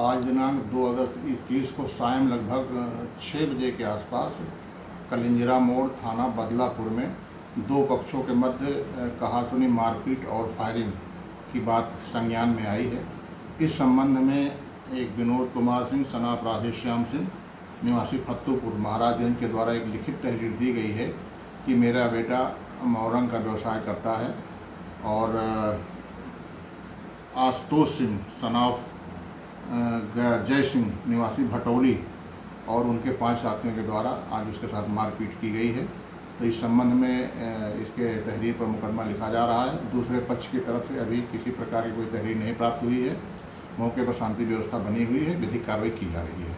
आज दिनांक 2 अगस्त इक्कीस को सायं लगभग छः बजे के आसपास कलिंजरा मोड़ थाना बदलापुर में दो पक्षों के मध्य कहासुनी मारपीट और फायरिंग की बात संज्ञान में आई है। इस संबंध में एक विनोद कुमार सिंह सना अपराधी श्याम सिंह, निवासी फत्तूपुर महाराजगंज के द्वारा एक लिखित तहरीर दी गई है कि मेरा बेटा मोरंग का व्यवसाय करता है और आशुतोष सिंह सनाफ जय सिंह निवासी भटौली और उनके पाँच साथियों के द्वारा आज उसके साथ मारपीट की गई है। तो इस संबंध में इसके तहरीर पर मुकदमा लिखा जा रहा है। दूसरे पक्ष की तरफ़ से अभी किसी प्रकार की कोई तहरीर नहीं प्राप्त हुई है। मौके पर शांति व्यवस्था बनी हुई है। विधिक कार्रवाई की जा रही है।